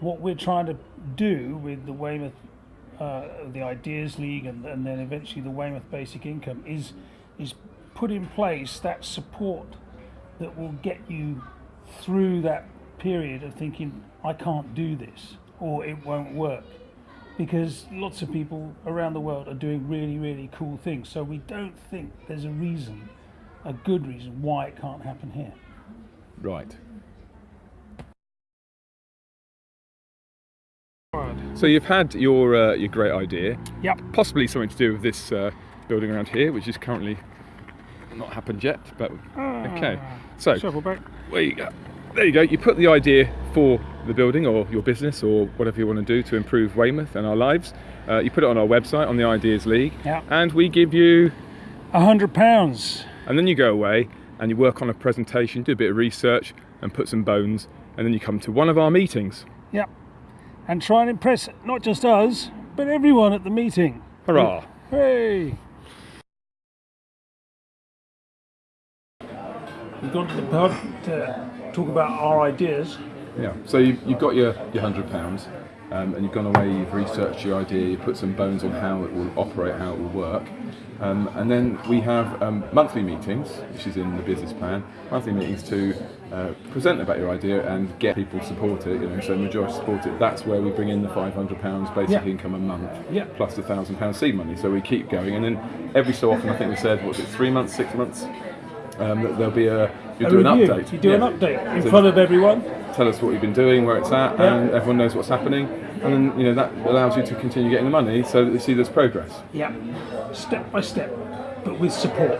what we're trying to do with the Weymouth, uh, the Ideas League, and, and then eventually the Weymouth Basic Income is is put in place that support that will get you through that period of thinking I can't do this or it won't work. Because lots of people around the world are doing really really cool things. So we don't think there's a reason a good reason why it can't happen here. Right. So you've had your uh, your great idea, yep possibly something to do with this uh, building around here, which is currently not happened yet. But okay, so shovel back there you go. There you go. You put the idea for the building or your business or whatever you want to do to improve Weymouth and our lives. Uh, you put it on our website on the Ideas League, Yeah. and we give you. a hundred pounds And then you go away and you work on a presentation, do a bit of research, and put some bones, and then you come to one of our meetings. yep and try and impress not just us but everyone at the meeting Hurrah! Hey! We've gone to the pub to talk about our ideas. Yeah. So you, you've got your, your hundred pounds, um, and you've gone away. You've researched your idea. you've put some bones on how it will operate, how it will work, um, and then we have um, monthly meetings, which is in the business plan. Monthly meetings to uh, present about your idea and get people to support it. You know, so majority support it. That's where we bring in the five hundred pounds basic Yeah. income a month, Yeah. plus the thousand pound seed money. So we keep going, and then every so often, I think we said, what's it, three months, six months. Um, there'll be a you do an update. You do Yeah. an update in So- front of everyone. Tell us what you've been doing, where it's at, Yeah. and everyone knows what's happening. And then you know that allows you to continue getting the money, so that they see there's progress. Yeah. Step by step, but with support.